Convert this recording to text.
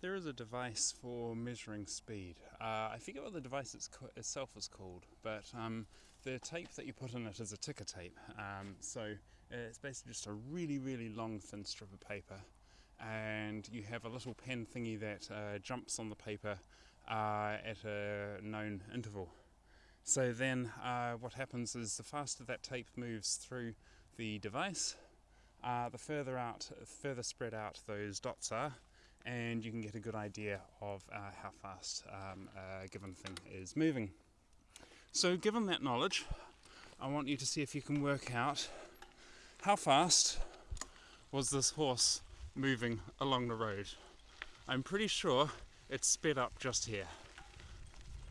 There is a device for measuring speed. Uh, I forget what the device itself is called, but um, the tape that you put in it is a ticker tape. Um, so it's basically just a really, really long, thin strip of paper, and you have a little pen thingy that uh, jumps on the paper uh, at a known interval. So then, uh, what happens is the faster that tape moves through the device, uh, the further out, further spread out those dots are, and you can get a good idea of uh, how fast um, a given thing is moving. So given that knowledge, I want you to see if you can work out how fast was this horse moving along the road. I'm pretty sure it sped up just here.